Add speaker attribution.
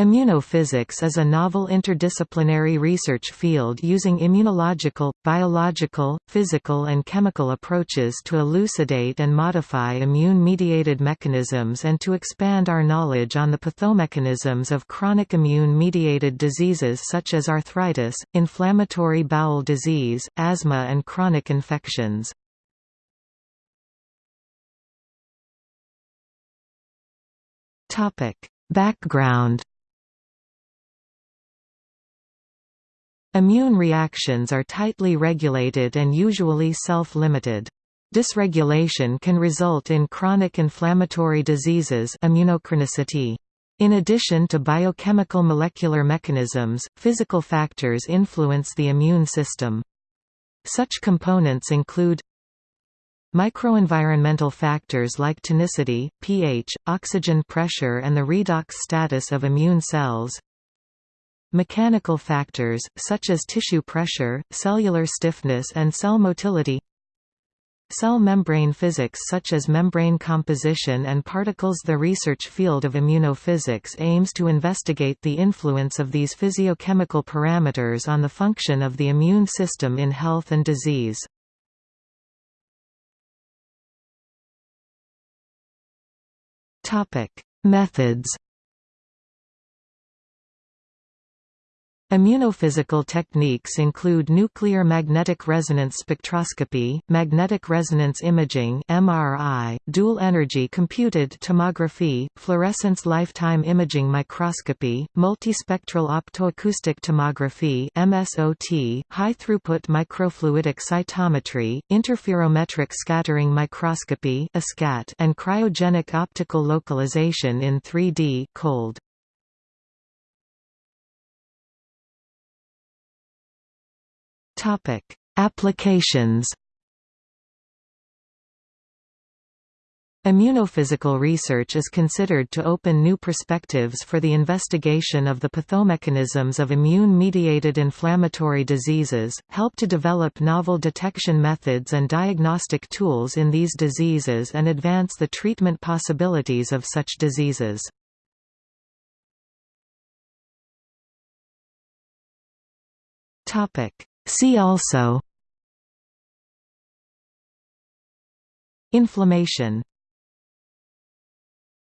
Speaker 1: Immunophysics is a novel interdisciplinary research field using immunological, biological, physical and chemical approaches to elucidate and modify immune-mediated mechanisms and to expand our knowledge on the pathomechanisms of chronic immune-mediated diseases such as arthritis, inflammatory bowel disease, asthma and chronic infections. Background Immune reactions are tightly regulated and usually self-limited. Dysregulation can result in chronic inflammatory diseases immunochronicity. In addition to biochemical molecular mechanisms, physical factors influence the immune system. Such components include Microenvironmental factors like tonicity, pH, oxygen pressure and the redox status of immune cells Mechanical factors, such as tissue pressure, cellular stiffness and cell motility Cell membrane physics such as membrane composition and particles The research field of immunophysics aims to investigate the influence of these physiochemical parameters on the function of the immune system in health and disease. Methods Immunophysical techniques include nuclear magnetic resonance spectroscopy, magnetic resonance imaging (MRI), dual-energy computed tomography, fluorescence lifetime imaging microscopy, multispectral optoacoustic tomography (MSOT), high-throughput microfluidic cytometry, interferometric scattering microscopy (ISCAT), and cryogenic optical localization in 3D (cold). Topic: Applications. Immunophysical research is considered to open new perspectives for the investigation of the pathomechanisms of immune-mediated inflammatory diseases, help to develop novel detection methods and diagnostic tools in these diseases and advance the treatment possibilities of such diseases. Topic: See also Inflammation